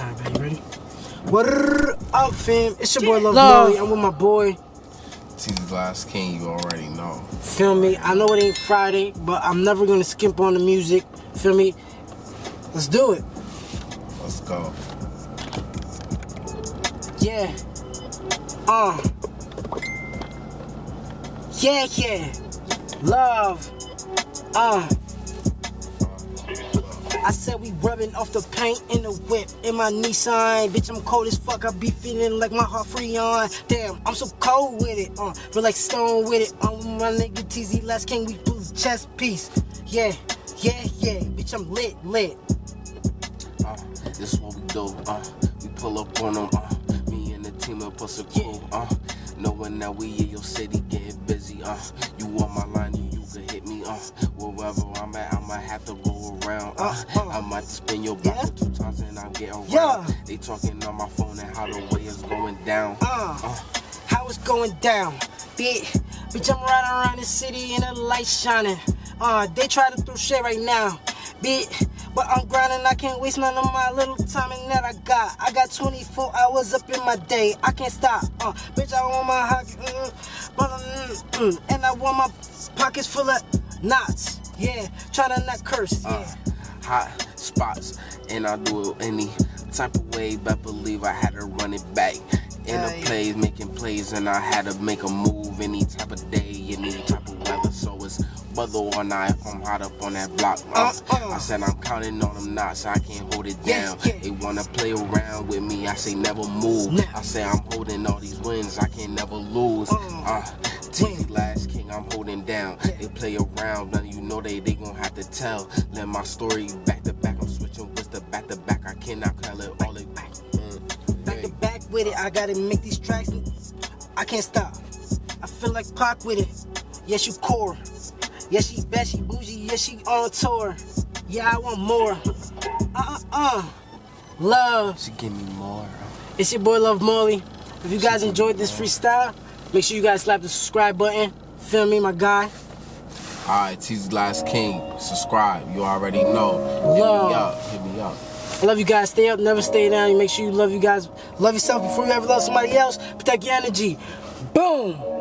Alright, man, you ready? What up, fam? It's your boy Love, Love. I'm with my boy. TZ Last King, you already know. Feel me? I know it ain't Friday, but I'm never gonna skimp on the music. Feel me? Let's do it. Let's go. Yeah. Uh. Yeah, yeah. Love. Uh. I said we rubbing off the paint in the whip in my Nissan. Bitch, I'm cold as fuck. I be feeling like my heart free on. Damn, I'm so cold with it. Uh, feel like stone with it. Um, my nigga TZ Last King, we do chest piece. Yeah, yeah, yeah. Bitch, I'm lit, lit. Uh, this is what we do. Uh, we pull up on them. Uh, me and the team up us a crew. Uh, knowing that we in your city getting busy. Uh, you on my line, you, you can hit me. Uh, wherever I'm at, I might have to go around. Uh, uh, I might spin your block yeah. two times and I'm getting around. Yeah. They talking on my phone and how the way is going down. Uh, uh. how it's going down. Bitch, bitch, I'm riding around the city and the light shining. Uh, they try to throw shit right now. Bitch, but I'm grinding, I can't waste none of my little time and that I got. I got 24 hours up in my day, I can't stop. Uh, bitch, I want my hockey, mm, mm, mm, and I want my pockets full of knots. Yeah, try to not curse. Uh, yeah. Uh, hot spots, and I do it any type of way, but believe I had to run it back. In the plays, making plays, and I had to make a move any type of day, any type of weather. So it's whether or not if I'm hot up on that block. Uh, uh, I said I'm counting on them knots, I can't hold it down. Yeah, yeah. They wanna play around with me, I say never move. Nah. I say I'm holding all these wins, I can never lose. Uh, uh Last King, I'm holding down. Play around, and you know they they gon' have to tell. Let my story back to back, I'm switching with the back to back. I cannot call it all it back. Mm. Back to back with it, I gotta make these tracks. I can't stop. I feel like Pac with it. Yes, you core. Yes, she bad, she bougie, yeah, she on tour. Yeah, I want more. Uh-uh-uh. Love. She give me more. It's your boy Love Molly. If you guys enjoyed this freestyle, make sure you guys slap the subscribe button. Feel me, my guy. Alright, TZ Last King. Subscribe. You already know. Hit Yo. me up. Hit me up. I love you guys. Stay up, never stay down. You make sure you love you guys. Love yourself before you ever love somebody else. Protect your energy. Boom.